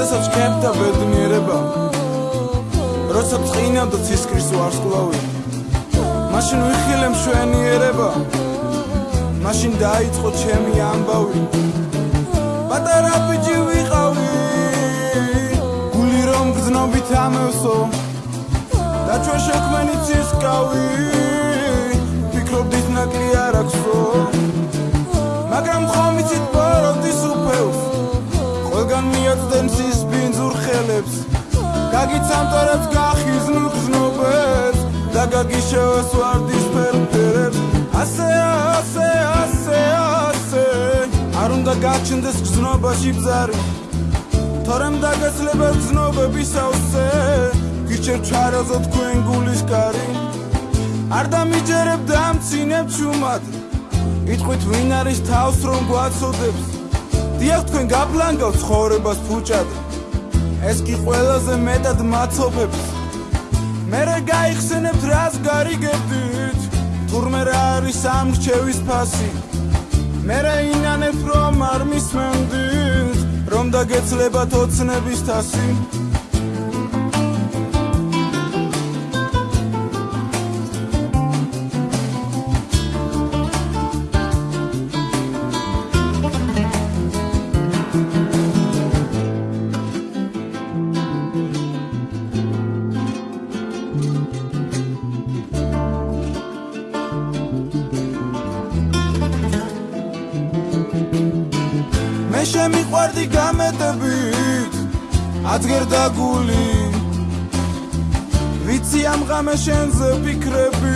როცა ჩქებდა ბედნიერება როცა წინავდა ცისკრის ვარსკვლავი მაშინ ვიხილე მშვენიერება მაშინ დაიწყო ჩემი ამბავი. პატარა ბიჭი ვიყავი გული რომ გზნობით ამევსო და ჩვენ შექმენი ცისკავი ფიქრობდით ნაკლი არ აქვსო მაგრამ ხომიცით პოროდის გაგიცამტორებს გახიზნულ გზნობებს და გაგიშევეს ვარდის ფერფერებს. ასე ასე ასე ასე. არ უნდა გაჩნდეს გზნობაში ბზარი. თორემ დაგეცლება გზნობების ავსე. გიჩერ ჩარაზო თქვენ გულის კარი არ დამიჯერებ დამცინებ ჩუმად. იტყვით ვინ არის თავს რომ გვაცოდებს? დიახ თქვენ გაპლანგავ ცხოვრებას ფუჭად ეს კი ყველაზე მეტად მაცოფებს მე რა გაიხსენებთ რას გარიგებდით? თურმე რა არის ამ რჩევის ფასი? მე რა ინანებ რომ არ მისმენდით? რომ დაგეცლებათ ოცნების თასი მე შემიყვარდი გამეტებით adzgerდა გული ვიცი ამ ღამე შენზე ფიქრები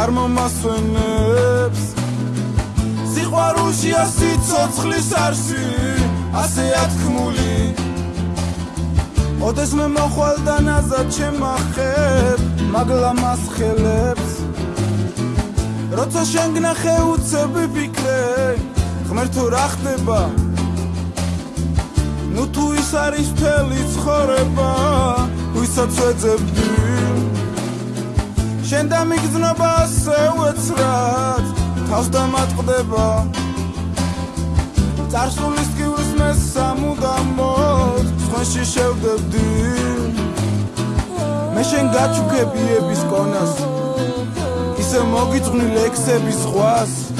არ მომასვენებს. სიყვარულშია სიცოცხლის არსი ასე ათქმული. ოდეს მე მოხვალ და ნაზად შემახებ მაგლა მას ხელებს როცა შენ გნახე უცები ფიქრები ღმერთო რა ხდება? ნუ თუ ის არის მთელი ცხოვრება ვისაც ვეძებდი შენ დამიგზნობა ასე უეცრად თავს დამატყდება წარსულის კივის მე სამუდამოდ სხვენში შევდებდი. მე შენ გაჩუქებიების კონას ისე მოგიწვნი ლექსების ღვას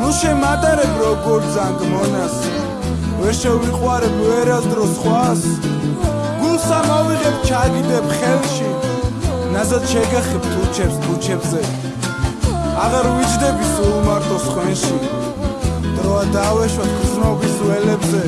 ნუ შემატარებ როგორ ზანგ მონას. ვერ შევიყვარებ ვერასდრო სხვას გულსა მოვიღებ ჩაგიდებ ხელში. ნაზად შეგახებ თუჩებს თუჩებზე აღარ ვიჯდები სულ მარტო სხვენში დროა დავეშვათ გზნობის ველებზე